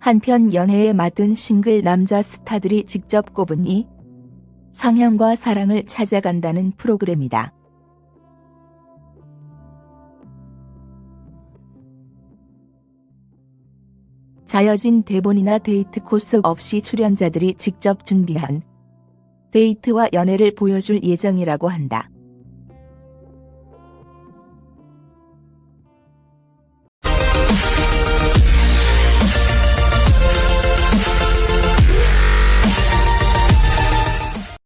한편 연애의 맛은 싱글 남자 스타들이 직접 꼽은 이상형과 사랑을 찾아간다는 프로그램이다. 짜여진 대본이나 데이트 코스 없이 출연자들이 직접 준비한 데이트와 연애를 보여줄 예정이라고 한다.